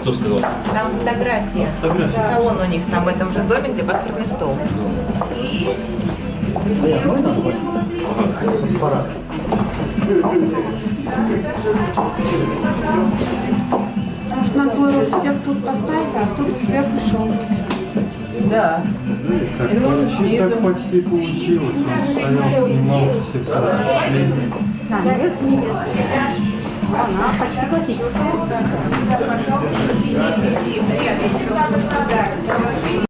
Кто сказал? Там фотография. Салон у них там в этом же доме, где паспортный стол. Может, надо было всех тут поставить, а тут сверху шел. Да. Так, почти, так почти получилось. Он стоял, снимал все. Да, невеста. Она почти классическая.